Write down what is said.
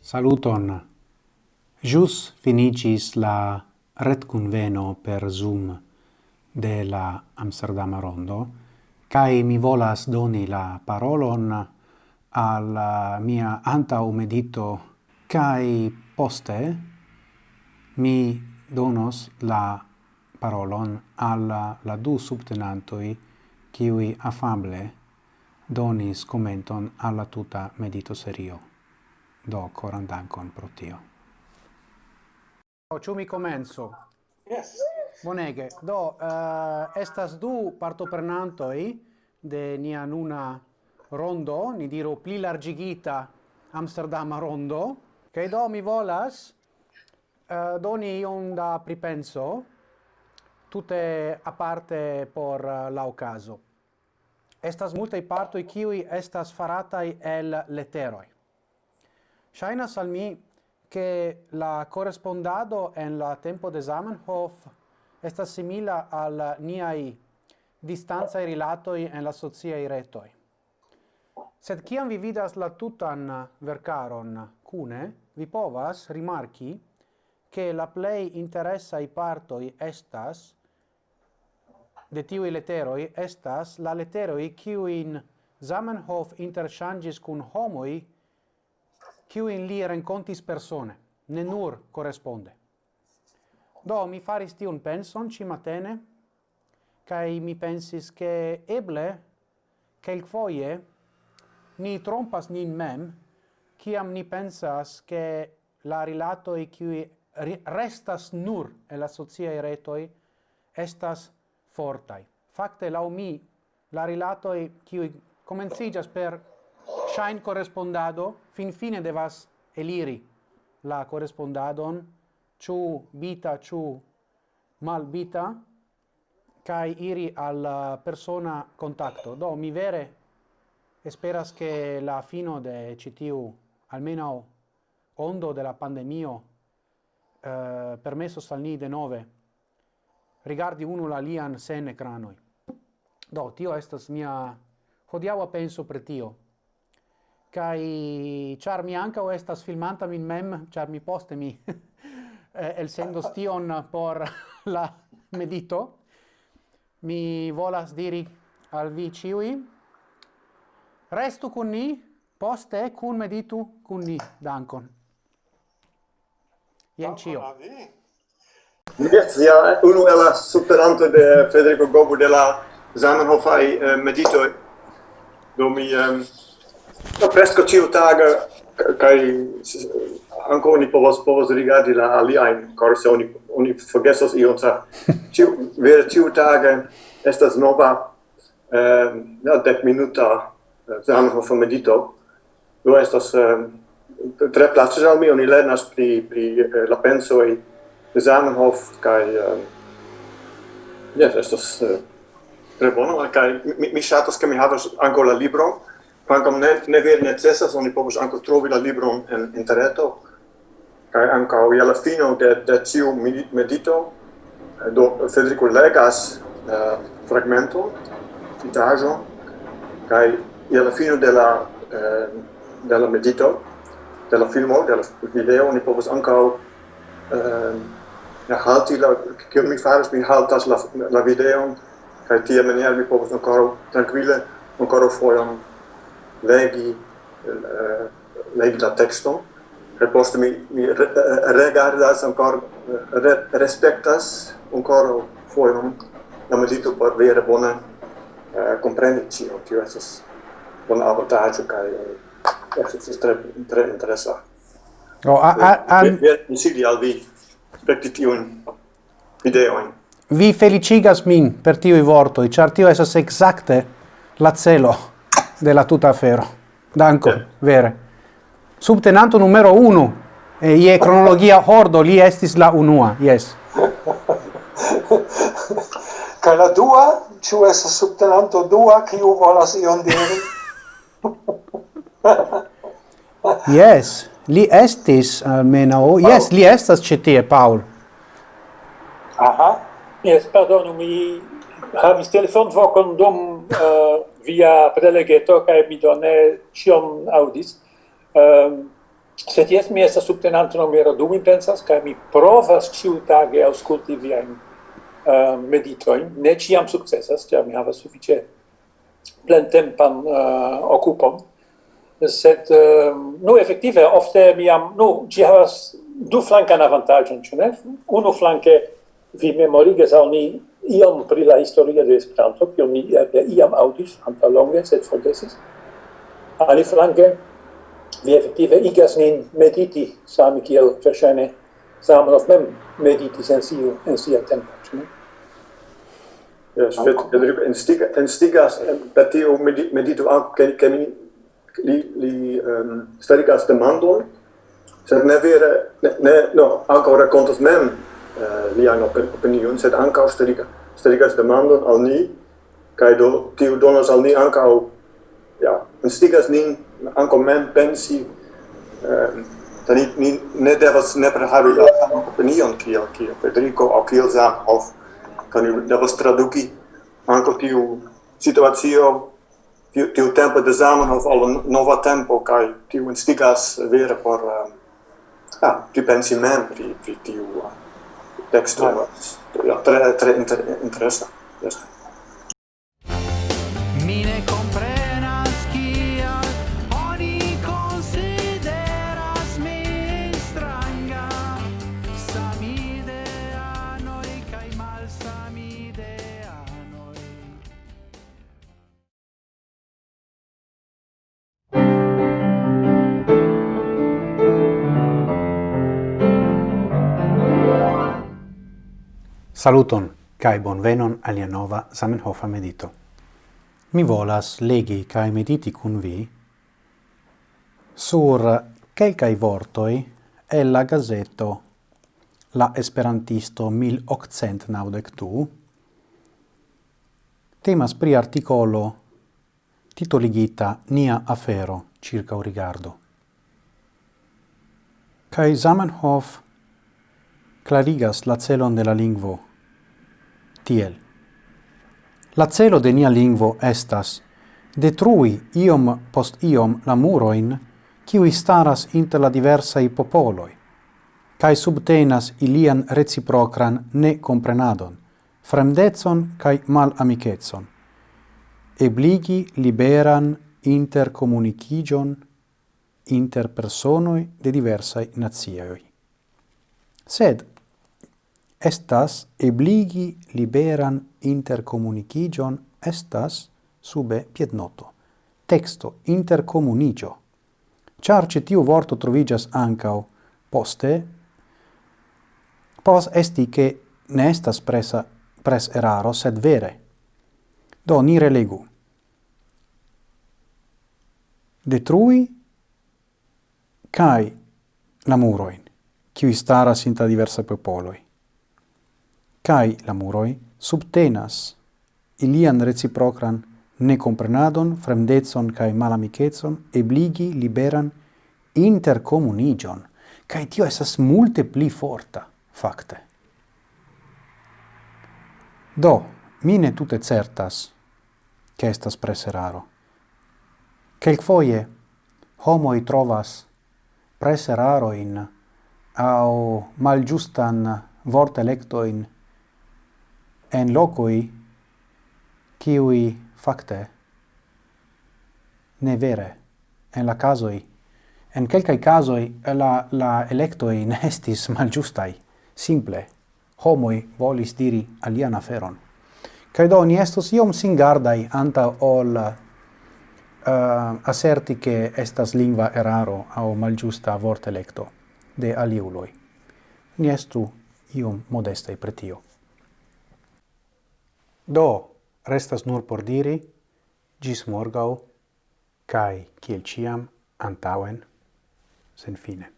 Saluton. Jus finicis la retconveno per Zoom de la Amsterdam Rondo, cae mi volas doni la parolon al mia anta medito cae poste mi donos la parolon alla la du subtenantoi qui affable donis commenton alla tuta medito serio. Do coran dankon pro tio. Oh, ciu mi comenzo. Yes. Bonege. Do uh, estas du partoprenantoi de nia nuna rondo, ni diru pli largigita Amsterdam rondo, che do mi volas uh, doni un da pripenso tutte parte por eh, la ocaso. Estas multe parto i kiuj estas farataj el leteroi. Ŝajnas al mi che la correspondado en la tempo de Zamenhof estas simila al niai distanza e rilatoi en la sociai retoi. Sed kiam vi vidas la tutan vercaron cune, vi povas rimarchi che la play interessa i partoi estas de tiui leteroi estas la leteroi kiuin Zamenhof interŝanĝis kun homoj kiuin li rencontis persone, ne nur corresponde. Do mi faris tiun penson ci matene, kai mi pensis che eble quelquefoie ni trompas nin mem kiam ni pensas che la rilato e qui restas nur e la socia retoi estas fortai. Fakte lau mi la rilato e qui comencigas per shine correspondado fin fine devas eliri la correspondadon ciu bita ciu mal bita kai iri al uh, persona contacto do mi vere esperas che la fino de citiu almeno ondo della pandemio uh, eh, permesso salni de nove rigardi uno la lian sen ecranoi. Do, tio estas mia hodiawa penso per tio. Kai char mi ankaŭ estas filmanta min mem, char mi poste mi eh, elsendos stion por la medito, mi volas diri al vi ciui, restu kun ni, poste kun meditu kun ni, dankon. Jen cio. Mircea, uno è la superante de Federico Gobu de la Zamenhofai eh, meditoi, do mi um, no, presco ciu taga kai eh, anco oni povos povos rigardi la aliaen corse oni oni forgesos ion sa ciu vere ciu taga estas nova eh, no, dec minuta eh, Zamenhofa medito. Do estas tre plaĉas al mi oni lernas pri pri eh, la de Zamenhof kaj jes estas ehm, tre eh, bono. Kaj mi, mi ŝatas ke mi havas ankaŭ la libron kvankam ne ne vere necesas oni povus ankaŭ trovi la libron en interreto. Kaj ankaŭ je la fino de de tiu medito. Eh, do Federico legas uh, fragmento citajo kaj je la fino de la uh, de la medito de la filmo de la video oni povus ankaŭ uh, ehm, ja halti la che mi faras mi haltas la la video kai tia maniera mi povas ankoraŭ trankvile ankoraŭ fojon legi eh, legi la tekston e poste mi mi re, eh, regardas ankor re, respektas ankoraŭ fojon la medito por vere bone eh, kompreni ĉio tio estas bona avantaĝo kai eh, estas tre tre interessa No, a, a, a... Versili al vi spekti tiun videoin. Vi felicigas min per tiui vortoi, char tio esas exacte la celo de la tuta afero. Danko, yeah. vere. Subtenanto numero 1, e ie cronologia hordo, li estis la unua, yes. Ca la dua, ciu es subtenanto dua, ciu volas ion diri? yes. Li estis almeno, yes, li estas ĉi tie Paul. Aha. Yes, pardonu, mi havis telefonvokon dum uh, via prelegeto kaj mi do ne ĉion aŭdis. Ehm um, sed jes mi estas subtenanto numero du mi pensas kaj mi provas ĉiutage aŭskulti viajn uh, meditojn. Ne ĉiam sukcesas, ĉar mi havas sufiĉe plentempan uh, okupon sed uh, nu effektive ofte mi am nu ci havas du flankan avantaĝon ĉu ne? Unu flanke vi memorigas al ni iom pri la historio de Esperanto kion ni iam aŭdis antaŭ longe sed forgesis. Aliflanke vi effektive igas nin mediti same kiel verŝajne Zamenhof mem meditis en siu en sia tempo ĉu ne? Ja, ich werde darüber entstigas, dass die meditu auch, kann ich li li ehm um, starigas demandon sed ne vere ne, ne no ancora contos mem eh, uh, per opinion sed ankaŭ starigas starigas demandon al ni kai do tiu donas al ni ankaŭ ja instigas nin ankaŭ mem pensi ehm um, Tani ni ne devas nepre havi la saman opinion kiel kiel Federico aŭ kiel Zamenhof. Tani devas traduki ankaŭ tiu situacio tiu tiu tempo de Zamenhof al nova tempo kai tiu instigas vere por uh, ah, pripensi mem pri, pri tiu uh, texto. Ja, tre, tre inter, interesa. Yes. Saluton, cae bonvenon alia nova Zamenhofa medito. Mi volas legi cae mediti cun vi sur quelcae vortoi e la gazeto La Esperantisto 1892 temas pri articolo titoligita Nia afero circa un rigardo. Cae Zamenhof clarigas la celon de la lingvo tiel. La celo de nia lingvo estas detrui iom post iom la muroin qui staras inter la diversai popoloi, kai subtenas ilian reciprocran ne comprenadon, fremdezon kai mal amicetson, ebligi liberan intercomunicigion inter personoi de diversai nazioi. Sed, estas ebligi liberan intercomunicigion estas sube piednoto. Texto intercomunigio. Char tiu vorto trovigas ancao poste, pos esti che ne estas presa, pres eraro, sed vere. Do, ni relegu. Detrui cae la muroin, qui staras inta diversa popoloi kai la muroi subtenas ilian reciprocran necomprenadon, fremdezon kai malamicetson, ebligi liberan intercomunigion, kai tio esas multe pli forta, facte. Do, mine tute certas, che estas preseraro. quel foie homo i trovas preseraro in au malgiustan in en locui kiui facte ne vere en la casoi en quelcai casoi la la electoi ne estis malgiustai simple homoi volis diri alian aferon kai do ni estos iom singardai anta ol eh, uh, asserti che estas lingua eraro au malgiusta vortelecto de aliuloi. Ni estu iom modestai pretio. Do, restas nur por diri, gis morgau, cae, ciel ciam, antauen, sen fine.